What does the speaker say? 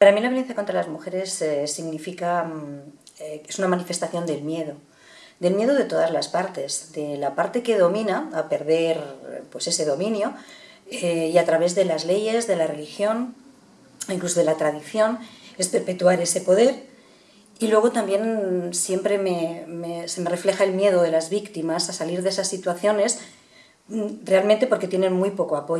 Para mí la violencia contra las mujeres eh, significa, mm, eh, es una manifestación del miedo, del miedo de todas las partes, de la parte que domina a perder pues, ese dominio eh, y a través de las leyes, de la religión, incluso de la tradición, es perpetuar ese poder y luego también siempre se me refleja el miedo de las víctimas a salir de esas situaciones mm, realmente porque tienen muy poco apoyo.